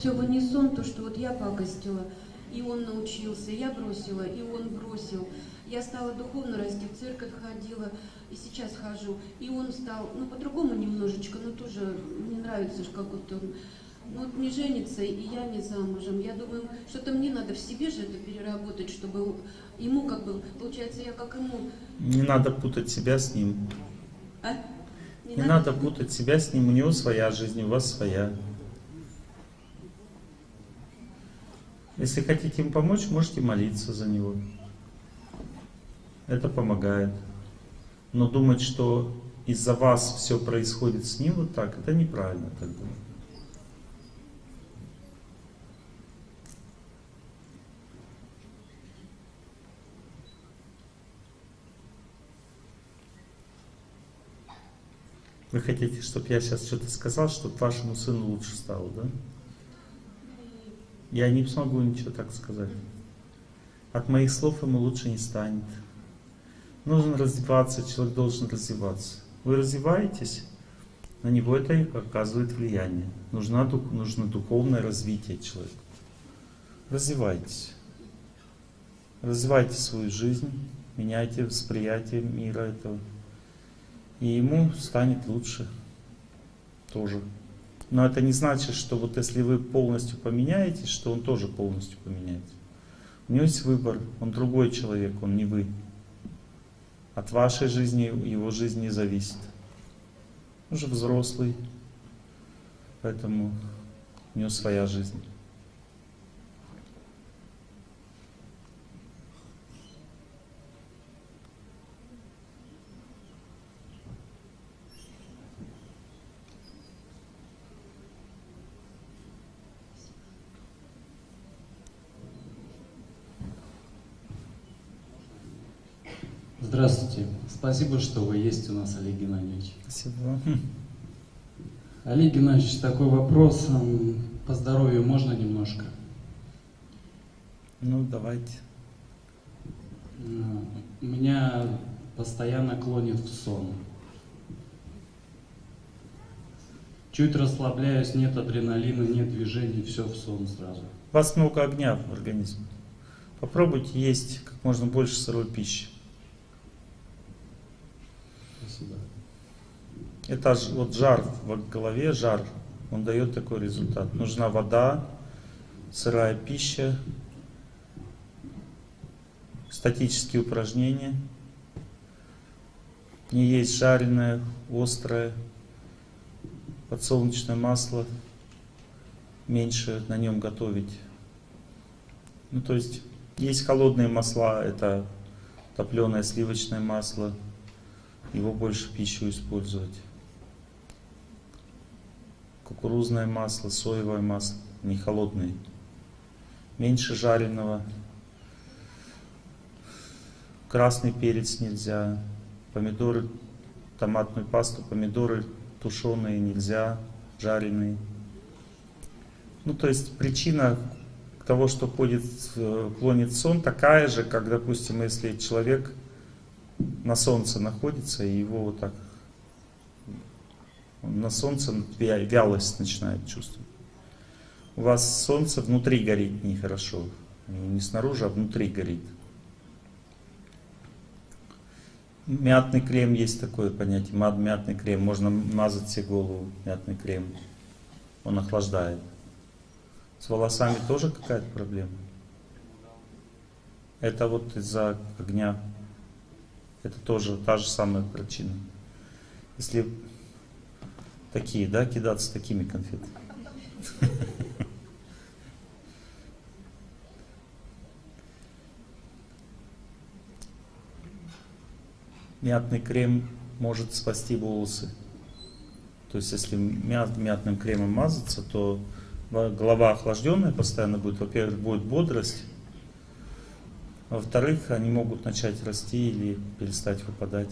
Все в унисон, то, что вот я пакостила, и он научился, я бросила, и он бросил. Я стала духовно расти, в церковь ходила, и сейчас хожу. И он стал, ну, по-другому немножечко, но тоже мне нравится, как вот он ну, вот не женится, и я не замужем. Я думаю, что-то мне надо в себе же это переработать, чтобы ему как бы, получается, я как ему... Не надо путать себя с ним. А? Не, не надо... надо путать себя с ним, у него своя жизнь, у вас своя. Если хотите им помочь, можете молиться за него. Это помогает. Но думать, что из-за вас все происходит с ним вот так, это неправильно думать. Вы хотите, чтобы я сейчас что-то сказал, чтобы вашему сыну лучше стало, да? Я не смогу ничего так сказать. От моих слов ему лучше не станет. Нужно развиваться, человек должен развиваться. Вы развиваетесь, на него это оказывает влияние. Нужно, нужно духовное развитие человека. Развивайтесь. Развивайте свою жизнь, меняйте восприятие мира этого. И ему станет лучше тоже. Но это не значит, что вот если вы полностью поменяетесь, что он тоже полностью поменяется. У него есть выбор, он другой человек, он не вы. От вашей жизни, его жизни зависит. Он же взрослый, поэтому у него своя жизнь. Здравствуйте. Спасибо, что вы есть у нас, Олег Геннадьевич. Спасибо. Олег Геннадьевич, такой вопрос. По здоровью можно немножко? Ну, давайте. Меня постоянно клонит в сон. Чуть расслабляюсь, нет адреналина, нет движений, все в сон сразу. У вас много огня в организме. Попробуйте есть как можно больше сырой пищи. Спасибо. Это вот жар в голове, жар, он дает такой результат. Нужна вода, сырая пища, статические упражнения. Не есть жареное, острое, подсолнечное масло, меньше на нем готовить. Ну, то есть, есть холодные масла, это топленое сливочное масло, его больше в пищу использовать. Кукурузное масло, соевое масло, не холодные. Меньше жареного. Красный перец нельзя. Помидоры, томатную пасту, помидоры тушеные нельзя, жареные. Ну, то есть причина того, что ходит, клонит сон, такая же, как, допустим, если человек на солнце находится, и его вот так на солнце вялость начинает чувствовать. У вас солнце внутри горит нехорошо. Не снаружи, а внутри горит. Мятный крем есть такое понятие. Мятный крем. Можно мазать себе голову. Мятный крем. Он охлаждает. С волосами тоже какая-то проблема? Это вот из-за огня это тоже та же самая причина. Если такие, да, кидаться такими конфетами. Мятный крем может спасти волосы. То есть, если мят, мятным кремом мазаться, то голова охлажденная постоянно будет. Во-первых, будет бодрость, во-вторых, они могут начать расти или перестать выпадать.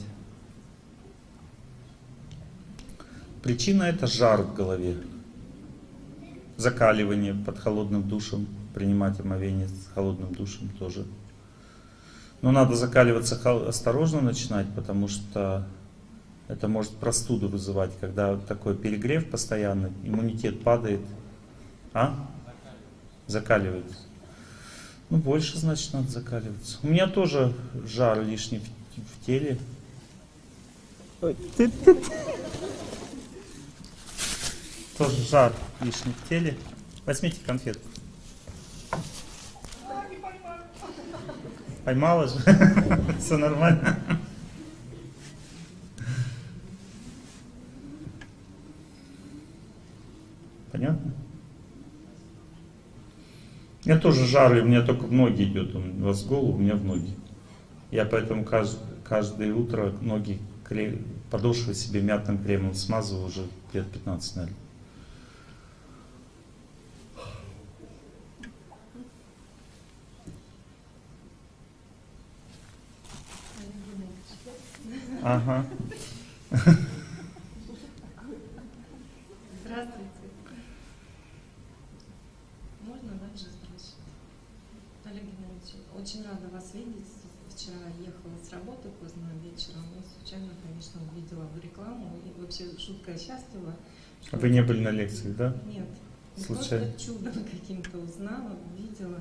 Причина это жар в голове. Закаливание под холодным душем, принимать омовение с холодным душем тоже. Но надо закаливаться осторожно начинать, потому что это может простуду вызывать, когда такой перегрев постоянный, иммунитет падает. А? Закаливается. Ну, больше, значит, надо закаливаться. У меня тоже жар лишний в, в теле. Тоже жар лишний в теле. Возьмите конфетку. Поймала же? Все нормально. Понятно? Меня тоже жар, и у меня только в ноги идет. У вас голову, у меня в ноги. Я поэтому кажд- каждое утро ноги, кре- подошвы себе мятным кремом смазываю уже лет 15, наверное. Ага. Здравствуйте. Можно дальше спрашивать? Олег Геннадьевич, очень рада вас видеть. Вчера ехала с работы поздно вечером и случайно, конечно, увидела в рекламу. И вообще шутка счастлива. что- А Вы не были на лекции, да? Нет. не Случайно? Просто чудом каким-то узнала, увидела.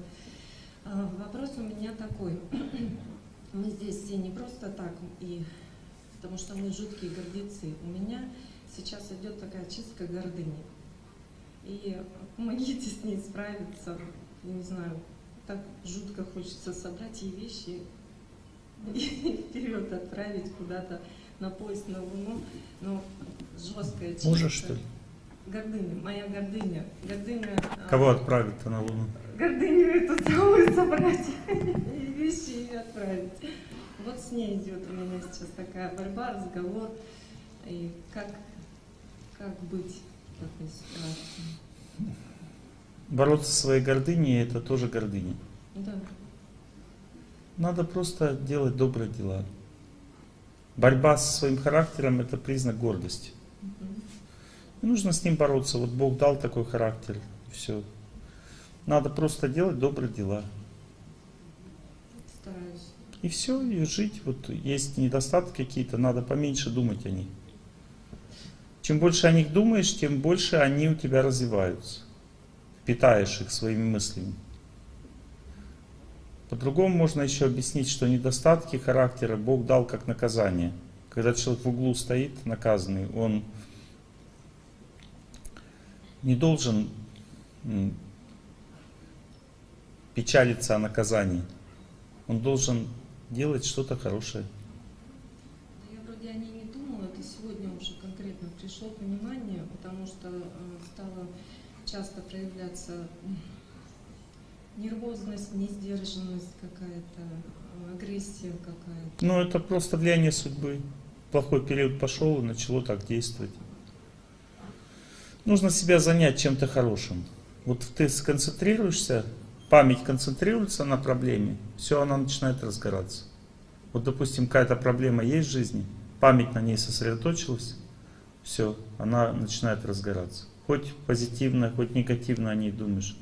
А, Вопрос у меня такой. Мы здесь все не просто так, и потому что мы жуткие гордецы. У меня сейчас идет такая чистка гордыни. И помогите с ней справиться. Я не знаю, так жутко хочется собрать ей вещи и вперед отправить куда-то на поезд на Луну. Но жесткая чистка. Мужа, что ли? Гордыня, моя гордыня. Гордыня. а, Кого отправят на Луну? Гордыню эту целую собрать и вещи ей отправить. Вот с ней идет у меня сейчас такая борьба, разговор. И как, как быть в такой ситуации? Бороться со своей гордыней это тоже гордыня. Да. Надо просто делать добрые дела. Борьба со своим характером это признак гордости. Не нужно с ним бороться. Вот Бог дал такой характер. Все. Надо просто делать добрые дела. Стараюсь. И все, и жить. Вот есть недостатки какие-то, надо поменьше думать о них. Чем больше о них думаешь, тем больше они у тебя развиваются. Питаешь их своими мыслями. По-другому можно еще объяснить, что недостатки характера Бог дал как наказание. Когда человек в углу стоит, наказанный, он не должен печалиться о наказании. Он должен делать что-то хорошее. Я вроде о ней не думала, это сегодня уже конкретно пришло понимание, потому что э, стала часто проявляться нервозность, несдержанность какая-то, агрессия какая-то. Ну, это просто влияние судьбы. Плохой период пошел и начало так действовать. Нужно себя занять чем-то хорошим. Вот ты сконцентрируешься, память концентрируется на проблеме, все, она начинает разгораться. Вот, допустим, какая-то проблема есть в жизни, память на ней сосредоточилась, все, она начинает разгораться. Хоть позитивно, хоть негативно о ней думаешь.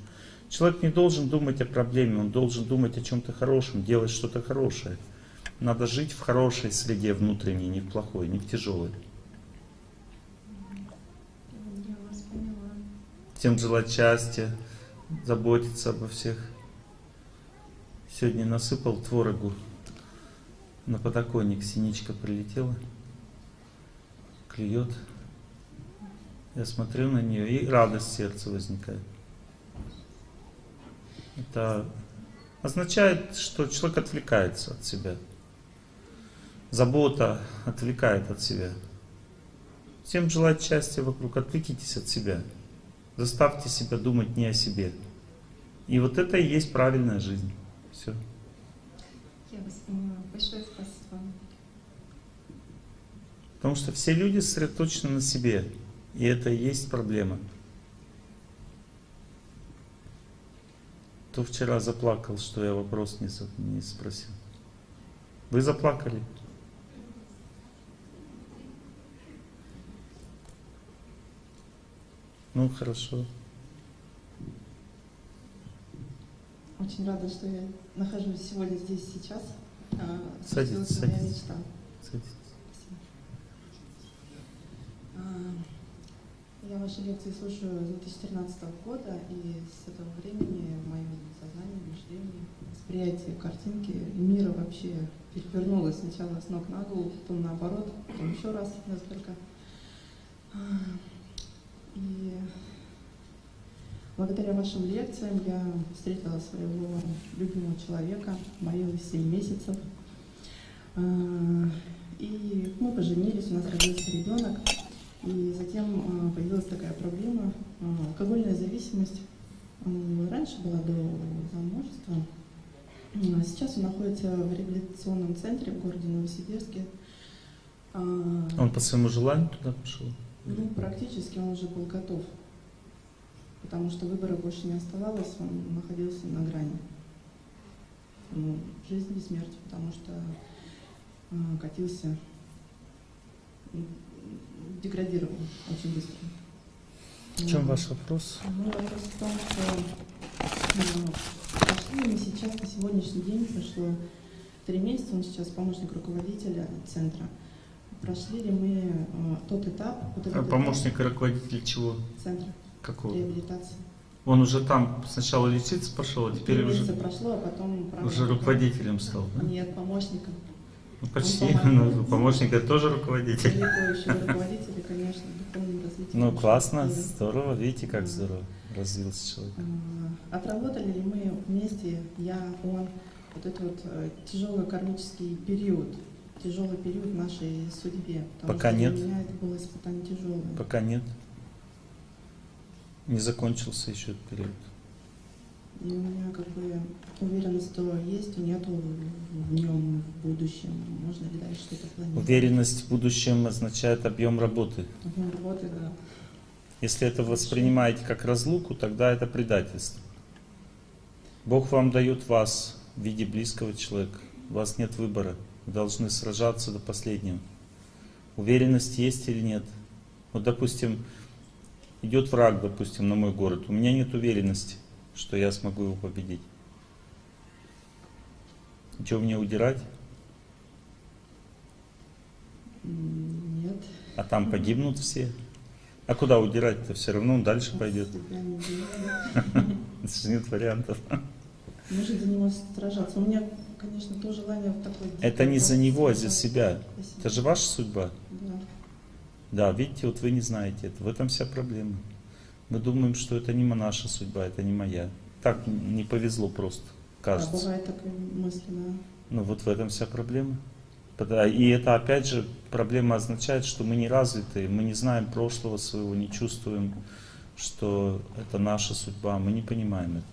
Человек не должен думать о проблеме, он должен думать о чем-то хорошем, делать что-то хорошее. Надо жить в хорошей среде внутренней, не в плохой, не в тяжелой. Всем желать счастья, заботиться обо всех. Сегодня насыпал творогу на подоконник, синичка прилетела, клюет. Я смотрю на нее, и радость в сердце возникает. Это означает, что человек отвлекается от себя. Забота отвлекает от себя. Всем желать счастья вокруг, отвлекитесь от себя. Заставьте себя думать не о себе. И вот это и есть правильная жизнь. Все. Я вас поняла. Большое спасибо. Потому что все люди сосредоточены на себе. И это и есть проблема. Кто вчера заплакал, что я вопрос не, спросил? Вы заплакали? Ну, хорошо. Очень рада, что я нахожусь сегодня здесь сейчас. А, Садитесь, садитесь. Садитесь. Я ваши лекции слушаю с 2013 года, и с этого времени восприятие картинки мира вообще перевернулось сначала с ног на голову, потом наоборот, потом еще раз несколько. А, И благодаря вашим лекциям я встретила своего любимого человека, молилась 7 месяцев. А, И мы поженились, у нас родился ребенок. И затем а, появилась такая проблема, а, алкогольная зависимость. М, Раньше была до замужества. Сейчас он находится в реабилитационном центре в городе Новосибирске. А, Он по своему желанию туда пошел? Ну, практически он уже был готов. Потому что выбора больше не оставалось, он находился на грани. Ну, жизни и смерти, потому что катился, деградировал очень быстро. В чем Вот. ваш вопрос? Ну, вопрос в том, что э, прошли мы сейчас, на сегодняшний день прошло три месяца, он сейчас помощник руководителя центра. Прошли ли мы э, тот этап, вот этот А этап Помощник и руководитель чего? центра Какого? реабилитации? Он уже там сначала лечиться пошел, а теперь уже, прошло, а потом... уже руководителем стал. Да? Нет, помощником. Ну, почти. помогает. Ну, помощник это тоже руководитель. Руководителя, конечно. Ну, классно, здорово. Видите, как здорово развился человек. А, Отработали ли мы вместе, я, он, вот этот вот э, тяжелый кармический период, тяжелый период в нашей судьбе? Пока что нет. Для меня это было испытание тяжелое. Пока нет. Не закончился еще этот период. И у меня как бы уверенность, что есть, нету в нем в будущем. Можно ли дальше что-то планировать? Уверенность в будущем означает объем работы. Объем работы, да. Если это воспринимаете как разлуку, тогда это предательство. Бог вам дает вас в виде близкого человека. У вас нет выбора. Вы должны сражаться до последнего. Уверенность есть или нет? Вот, допустим, идет враг, допустим, на мой город. У меня нет уверенности, что я смогу его победить. Что мне удирать? Нет. А там погибнут все. А куда удирать-то? Все равно он дальше пойдет. Это же нет вариантов. Нужно за него сражаться. У меня, конечно, то желание в такой... Это не за него, а за себя. Это же ваша судьба. Да. Да, видите, вот вы не знаете это. В этом вся проблема. Мы думаем, что это не наша судьба, это не моя. Так не повезло просто, кажется. бывает такая мысль, да. Ну вот в этом вся проблема. Пода- И это опять же проблема означает, что мы не развиты, мы не знаем прошлого своего, не чувствуем, что это наша судьба, мы не понимаем это.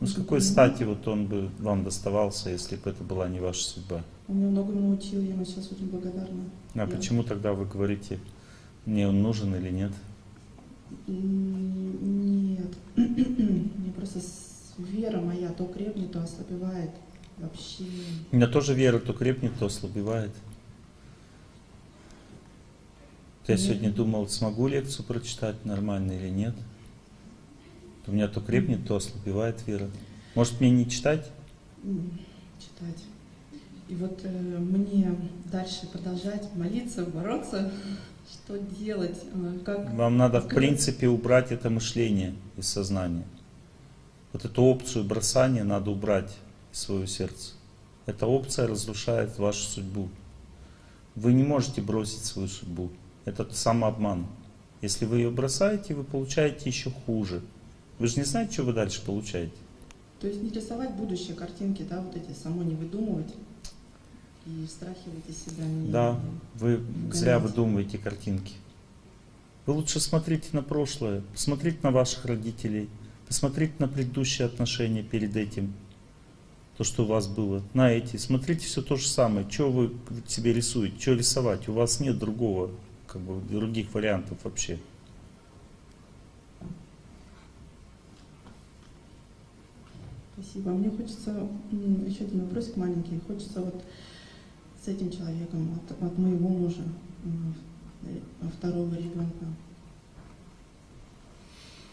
Ну с какой стати вот он бы вам доставался, если бы это была не ваша судьба? Он меня многому научил, я ему сейчас очень благодарна. А Я- почему тогда вы говорите, мне он нужен или нет? Нет. Мне просто вера моя то крепнет, то ослабевает. Вообще. У меня тоже вера то крепнет, то ослабевает. Я Мгм. сегодня думал, смогу лекцию прочитать нормально или нет. У меня то крепнет, то ослабевает вера. Может мне не читать? читать. И вот э, мне дальше продолжать молиться, бороться, что делать, э, как... Вам надо в принципе убрать это мышление из сознания. Вот эту опцию бросания надо убрать из своего сердца. Эта опция разрушает вашу судьбу. Вы не можете бросить свою судьбу. Это самообман. Если вы ее бросаете, вы получаете еще хуже. Вы же не знаете, что вы дальше получаете. То есть не рисовать будущее, картинки, да, вот эти, само не выдумывать и из себя не... Да, вы зря Гонять. выдумываете картинки. Вы лучше смотрите на прошлое, посмотрите на ваших родителей, посмотрите на предыдущие отношения перед этим, то, что у вас было, на эти. Смотрите все то же самое. Что вы себе рисуете, что рисовать? У вас нет другого, как бы, других вариантов вообще. Спасибо. Мне хочется еще один вопросик маленький. Хочется вот с этим человеком, от, от моего мужа, второго ребенка,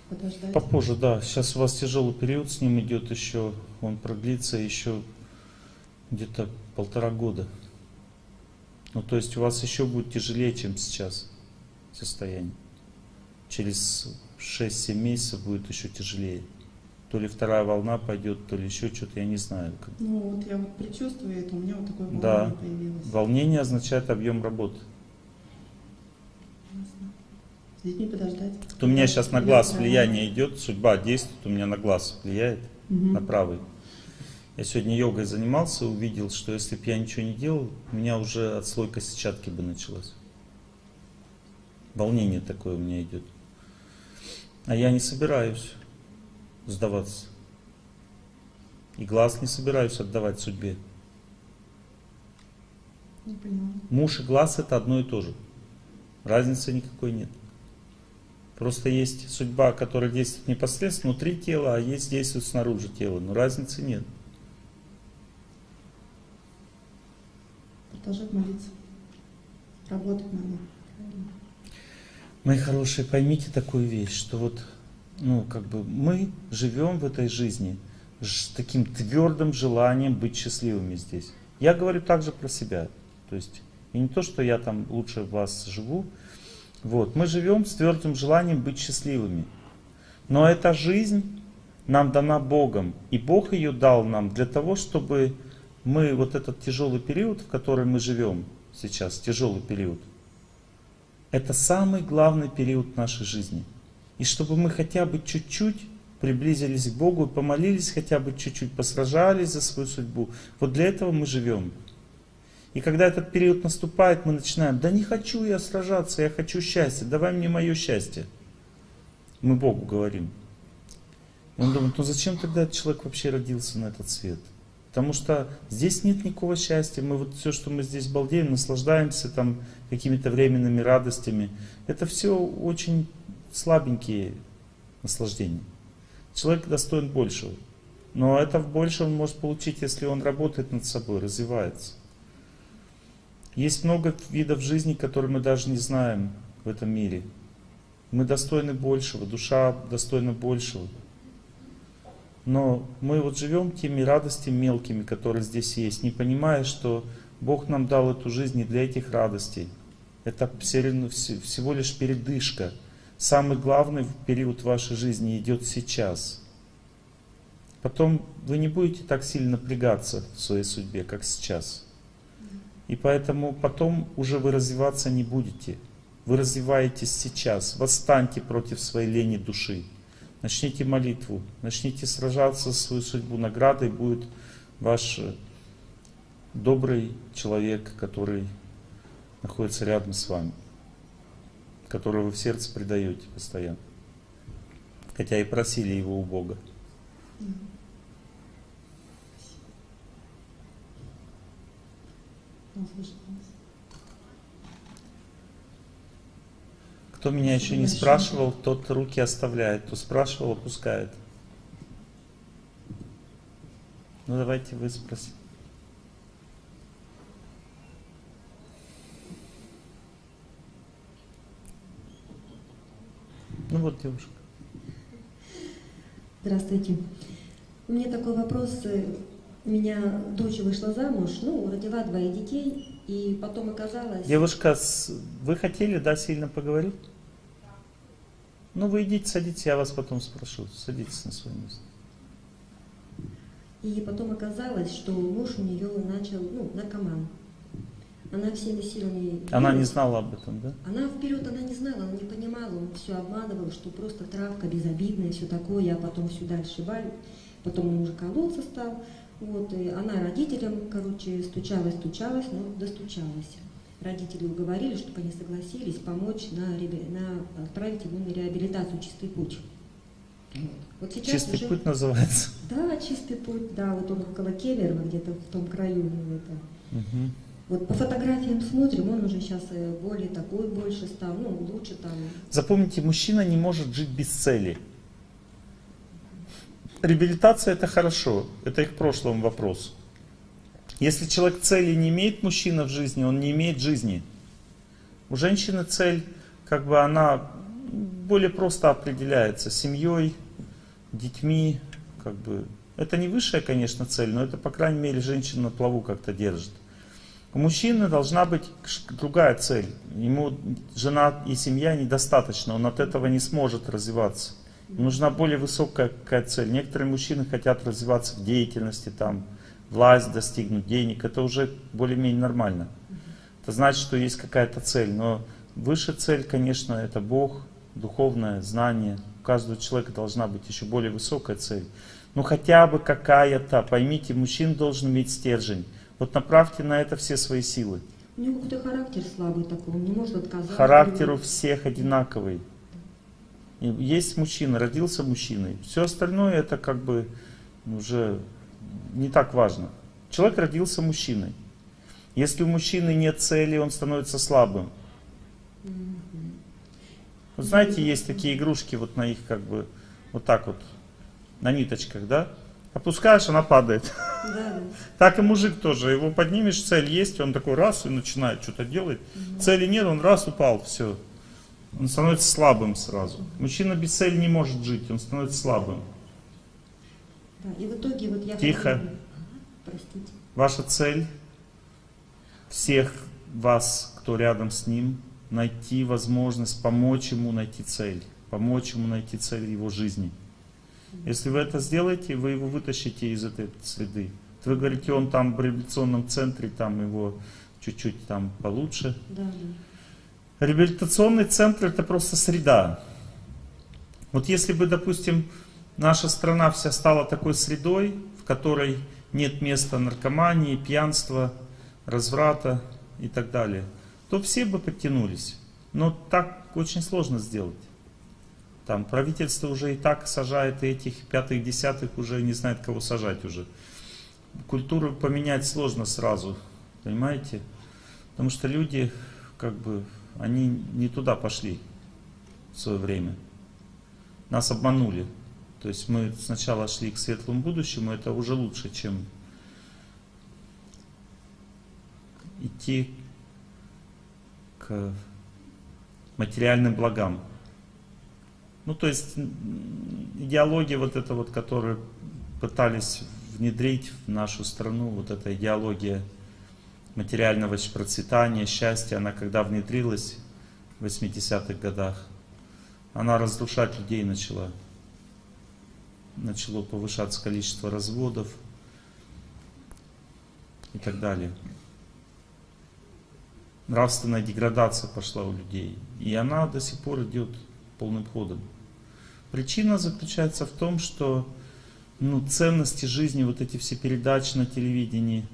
подождать. Попозже, да. Сейчас у вас тяжелый период с ним идет еще, он продлится еще где-то полтора года. Ну, то есть у вас еще будет тяжелее, чем сейчас состояние. Через 6-7 месяцев будет еще тяжелее. То ли вторая волна пойдет, то ли еще что-то, я не знаю. Ну вот я вот предчувствую это, у меня вот такое волнение Да. появилось. Волнение означает объем работы. С детьми подождать. Вот у меня сейчас на глаз влияние идет, судьба действует, у меня на глаз влияет, Мгм. на правый. Я сегодня йогой занимался, увидел, что если бы я ничего не делал, у меня уже отслойка сетчатки бы началась. Волнение такое у меня идет. А я не собираюсь сдаваться. И глаз не собираюсь отдавать судьбе. Не. Муж и глаз это одно и то же. Разницы никакой нет. Просто есть судьба, которая действует непосредственно внутри тела, а есть действует снаружи тела. Но разницы нет. Продолжать молиться. Работать надо. Мои хорошие, поймите такую вещь, что вот, ну, как бы мы живем в этой жизни с таким твердым желанием быть счастливыми здесь. Я говорю также про себя. То есть, и не то, что я там лучше вас живу. Вот, мы живем с твердым желанием быть счастливыми. Но эта жизнь нам дана Богом. И Бог ее дал нам для того, чтобы мы вот этот тяжелый период, в котором мы живем сейчас, тяжелый период, это самый главный период нашей жизни. И чтобы мы хотя бы чуть-чуть приблизились к Богу, помолились хотя бы чуть-чуть, посражались за свою судьбу. Вот для этого мы живем. И когда этот период наступает, мы начинаем, да не хочу я сражаться, я хочу счастья, давай мне мое счастье. Мы Богу говорим. И он думает, ну зачем тогда этот человек вообще родился на этот свет? Потому что здесь нет никакого счастья. Мы вот все, что мы здесь балдеем, наслаждаемся там какими-то временными радостями. Это все очень слабенькие наслаждения. Человек достоин большего. Но это больше он может получить, если он работает над собой, развивается. Есть много видов жизни, которые мы даже не знаем в этом мире. Мы достойны большего, душа достойна большего. Но мы вот живем теми радостями мелкими, которые здесь есть, не понимая, что Бог нам дал эту жизнь не для этих радостей. Это всего лишь передышка. Самый главный период вашей жизни идет сейчас. Потом вы не будете так сильно напрягаться в своей судьбе, как сейчас. И поэтому потом уже вы развиваться не будете. Вы развиваетесь сейчас. Восстаньте против своей лени души. Начните молитву, начните сражаться за свою судьбу. Наградой будет ваш э, добрый человек, который находится рядом с вами, которого вы в сердце предаете постоянно. Хотя и просили его у Бога. Кто меня еще не спрашивал, тот руки оставляет, кто спрашивал, опускает. Ну давайте вы спросите. Ну вот девушка. Здравствуйте. У меня такой вопрос. У меня дочь вышла замуж, ну, родила двоих детей, и потом оказалось... Девушка, вы хотели, да, сильно поговорить? Ну вы идите, садитесь, я вас потом спрошу. Садитесь на свое место. И потом оказалось, что муж у нее начал, ну, наркоман. Она всеми силами... Она не знала об этом, да? Она вперед, она не знала, она не понимала, он все обманывал, что просто травка безобидная, все такое, а потом все дальше баль. Потом он уже кололся стал. Вот, и она родителям, короче, стучалась, стучалась, но достучалась. Родители уговорили, чтобы они согласились помочь на, на отправить его на реабилитацию «Чистый путь». Вот. Сейчас Чистый уже... путь называется. Да, «Чистый путь», да, вот он около Кемерово, где-то в том краю. ну, это. Мгм. Вот по фотографиям смотрим, он уже сейчас более такой больше стал, ну, лучше там. Запомните, мужчина не может жить без цели. Реабилитация это хорошо, это их прошлом вопрос. Если человек цели не имеет, мужчина в жизни, он не имеет жизни. У женщины цель, как бы она более просто определяется семьей, детьми, как бы. Это не высшая, конечно, цель, но это, по крайней мере, женщина на плаву как-то держит. У мужчины должна быть другая цель. Ему жена и семья недостаточно, он от этого не сможет развиваться. Нужна более высокая какая цель. Некоторые мужчины хотят развиваться в деятельности, там, власть достигнуть, денег. Это уже более-менее нормально. Это значит, что есть какая-то цель. Но выше цель, конечно, это Бог, духовное знание. У каждого человека должна быть еще более высокая цель. Ну хотя бы какая-то. Поймите, мужчина должен иметь стержень. Вот направьте на это все свои силы. У него какой-то характер слабый такой, он не может отказаться. Характер у всех одинаковый. Есть мужчина, родился мужчиной. Все остальное это как бы уже не так важно. Человек родился мужчиной. Если у мужчины нет цели, он становится слабым. Вот знаете, есть такие игрушки вот на их как бы вот так вот на ниточках, да? Опускаешь, она падает. Да. Так и мужик тоже. Его поднимешь, цель есть, он такой раз и начинает что-то делать. Цели нет, он раз упал, все. Он становится слабым сразу. Мужчина без цели не может жить, он становится слабым. Да, И в итоге вот я... Тихо. хотела- Простите. Ваша цель всех вас, кто рядом с ним, найти возможность помочь ему найти цель. Помочь ему найти цель его жизни. Если вы это сделаете, вы его вытащите из этой среды. Вы говорите, он там в реабилитационном центре, там его чуть-чуть там получше. Да, да. Реабилитационный центр это просто среда. Вот если бы, допустим, наша страна вся стала такой средой, в которой нет места наркомании, пьянства, разврата и так далее, то все бы подтянулись. Но так очень сложно сделать. Там правительство уже и так сажает, и этих пятых, десятых уже не знает, кого сажать уже. Культуру поменять сложно сразу, понимаете? Потому что люди, как бы, они не туда пошли в свое время. Нас обманули. То есть мы сначала шли к светлому будущему, это уже лучше, чем идти к материальным благам. Ну, то есть идеология вот эта вот, которую пытались внедрить в нашу страну, вот эта идеология материального процветания, счастья, она когда внедрилась в 80-х годах, она разрушать людей начала. Начало повышаться количество разводов и так далее. Нравственная деградация пошла у людей. И она до сих пор идет полным ходом. Причина заключается в том, что ну, ценности жизни, вот эти все передачи на телевидении,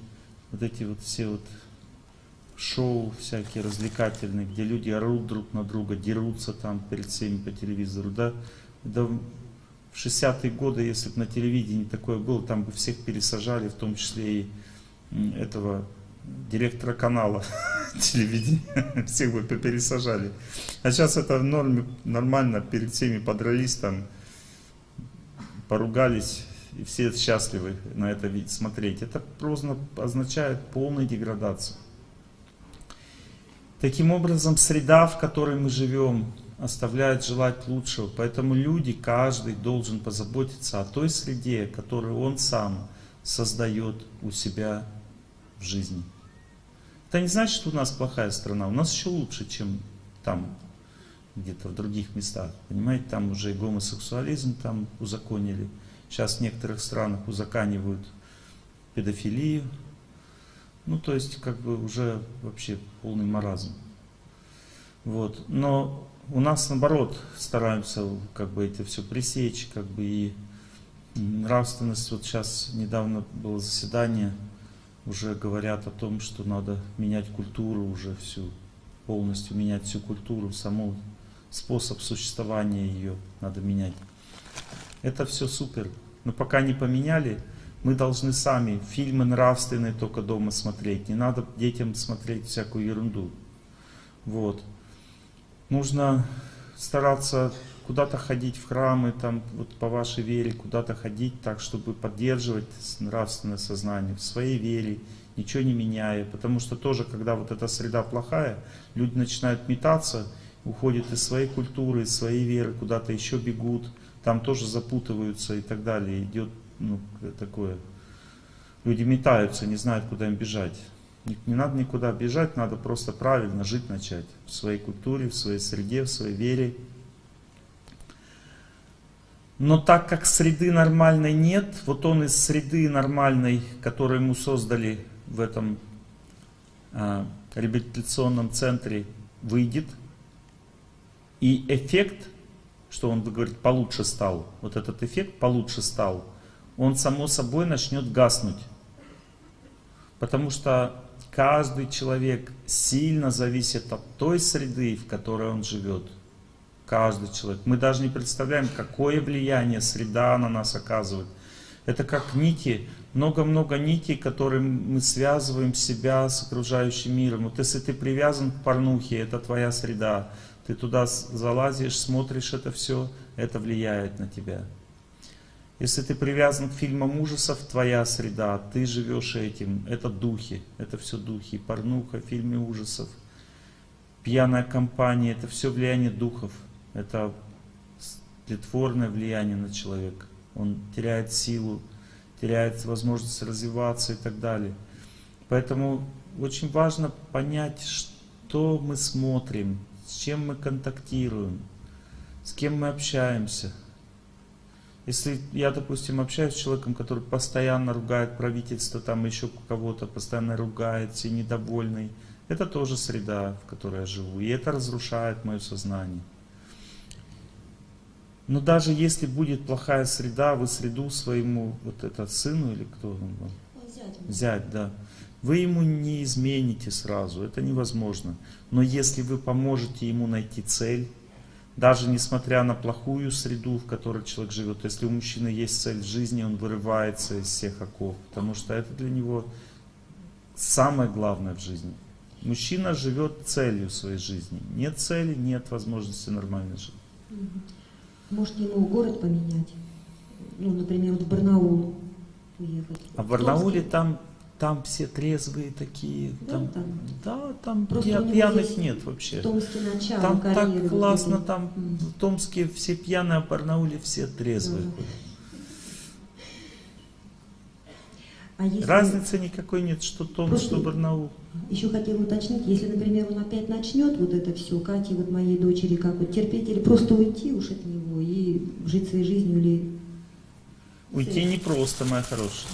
вот эти вот все вот шоу всякие развлекательные, где люди орут друг на друга, дерутся там перед всеми по телевизору, да, да в 60-е годы, если бы на телевидении такое было, там бы всех пересажали, в том числе и этого директора канала телевидения, всех бы пересажали. А сейчас это в норме, нормально, перед всеми подрались там, поругались, и все счастливы на это смотреть. Это просто означает полную деградацию. Таким образом, среда, в которой мы живем, оставляет желать лучшего. Поэтому люди, каждый должен позаботиться о той среде, которую он сам создает у себя в жизни. Это не значит, что у нас плохая страна. У нас еще лучше, чем там, где-то в других местах. Понимаете, там уже и гомосексуализм там узаконили. Сейчас в некоторых странах узаканивают педофилию. Ну, то есть, как бы уже вообще полный маразм. Вот. Но у нас, наоборот, стараемся как бы это все пресечь, как бы и нравственность. Вот сейчас недавно было заседание, уже говорят о том, что надо менять культуру уже всю, полностью менять всю культуру, саму способ существования ее надо менять. Это все супер. Но пока не поменяли, мы должны сами фильмы нравственные только дома смотреть. Не надо детям смотреть всякую ерунду. Вот. Нужно стараться куда-то ходить в храмы, там, вот по вашей вере, куда-то ходить так, чтобы поддерживать нравственное сознание в своей вере, ничего не меняя. Потому что тоже, когда вот эта среда плохая, люди начинают метаться, уходят из своей культуры, из своей веры, куда-то еще бегут, там тоже запутываются и так далее. Идет ну, такое. Люди метаются, не знают, куда им бежать. Не надо никуда бежать, надо просто правильно жить начать. В своей культуре, в своей среде, в своей вере. Но так как среды нормальной нет, вот он из среды нормальной, которую ему создали в этом а, реабилитационном центре, выйдет, и эффект, что он говорит, получше стал, вот этот эффект получше стал, он само собой начнет гаснуть. Потому что каждый человек сильно зависит от той среды, в которой он живет. Каждый человек. Мы даже не представляем, какое влияние среда на нас оказывает. Это как нити, много-много нитей, которым мы связываем себя с окружающим миром. Вот если ты привязан к порнухе, это твоя среда. Ты туда залазишь, смотришь это все, это влияет на тебя. Если ты привязан к фильмам ужасов, твоя среда, ты живешь этим, это духи, это все духи, порнуха, фильмы ужасов, пьяная компания, это все влияние духов, это тлетворное влияние на человека. Он теряет силу, теряет возможность развиваться и так далее. Поэтому очень важно понять, что мы смотрим, с чем мы контактируем, с кем мы общаемся. Если я, допустим, общаюсь с человеком, который постоянно ругает правительство, там еще кого-то, постоянно ругается и недовольный, это тоже среда, в которой я живу. И это разрушает мое сознание. Но даже если будет плохая среда, вы среду своему, вот это сыну или кто он был? Взять. Взять, да. Вы ему не измените сразу, это невозможно. Но если вы поможете ему найти цель, даже несмотря на плохую среду, в которой человек живет, если у мужчины есть цель в жизни, он вырывается из всех оков, потому что это для него самое главное в жизни. Мужчина живет целью своей жизни. Нет цели, нет возможности нормально жить. Может ему город поменять? Ну, например, вот в Барнаул уехать. А в Барнауле там, там все трезвые такие. Да, там, там? да, там Просто пья- пьяных нет вообще. В Томске начало Там карьеры. так классно, там М. в Томске все пьяные, а в Барнауле все трезвые. Мгм. А если... Разницы никакой нет, что Томск, Просто- что Барнаул. Еще хотела уточнить, если, например, он опять начнет вот это все, Кате, вот моей дочери, как вот терпеть или просто уйти уж от него и жить своей жизнью или... Уйти непросто, моя хорошая.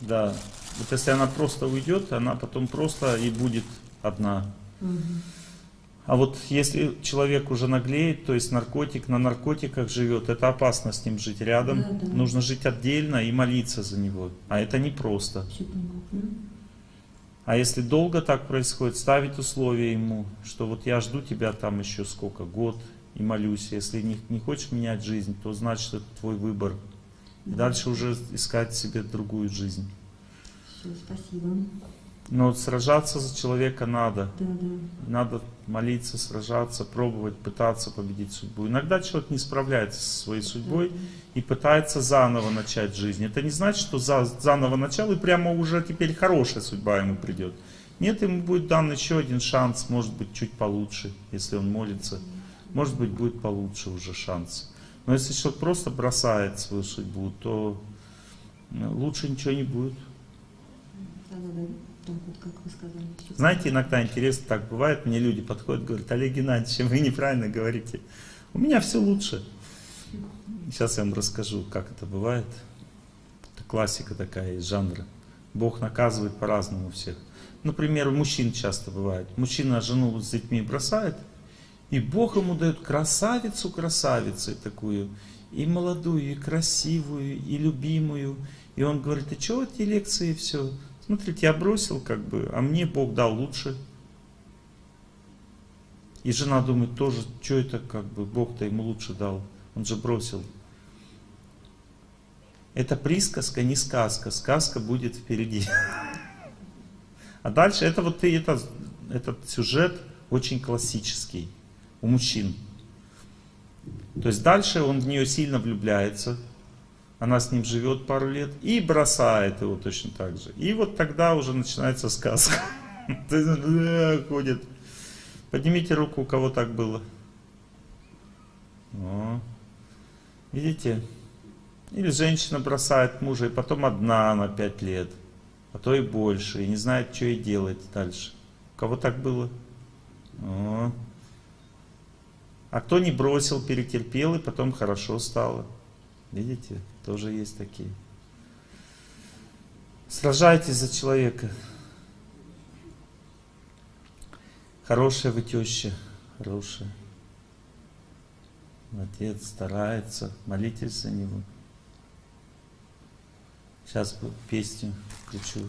Да. Да. Вот если она просто уйдет, она потом просто и будет одна. Мгм. А вот если человек уже наглеет, то есть наркотик на наркотиках живет, это опасно с ним жить рядом. Да, да. Нужно жить отдельно и молиться за него. А это непросто. Понятно. А если долго так происходит, ставить условия ему, что вот я жду тебя там еще сколько, год, и молюсь. Если не, не хочешь менять жизнь, то значит это твой выбор. И дальше уже искать себе другую жизнь. Все, спасибо. Но сражаться за человека надо. Да, да. Надо молиться, сражаться, пробовать, пытаться победить судьбу. Иногда человек не справляется со своей судьбой и пытается заново начать жизнь. Это не значит, что за, заново начал и прямо уже теперь хорошая судьба ему придет. Нет, ему будет дан еще один шанс, может быть чуть получше, если он молится. Может быть будет получше уже шанс. Но если человек просто бросает свою судьбу, то ну, лучше ничего не будет. Вот, как вы сказали. Знаете, иногда интересно так бывает, мне люди подходят, говорят, Олег Геннадьевич, вы неправильно говорите. У меня все лучше. Сейчас я вам расскажу, как это бывает. Это классика такая из жанра. Бог наказывает по-разному всех. Например, у мужчин часто бывает. Мужчина жену с детьми бросает, и Бог ему дает красавицу красавицей такую, и молодую, и красивую, и любимую. И он говорит, а что эти лекции все? Смотрите, я бросил как бы, а мне Бог дал лучше. И жена думает тоже, что это как бы, Бог-то ему лучше дал. Он же бросил. Это присказка, не сказка. Сказка будет впереди. А дальше это вот и это, этот сюжет очень классический у мужчин. То есть дальше он в нее сильно влюбляется, она с ним живет пару лет и бросает его точно так же. И вот тогда уже начинается сказка. Э, ходит. Поднимите руку, у кого так было. О. Видите? Или женщина бросает мужа, и потом одна на пять лет, а то и больше, и не знает, что ей делать дальше. У кого так было? О. А кто не бросил, перетерпел, и потом хорошо стало. Видите, тоже есть такие. Сражайтесь за человека. Хорошая вы теща, хорошая. Отец старается, молитесь за него. Сейчас песню включу.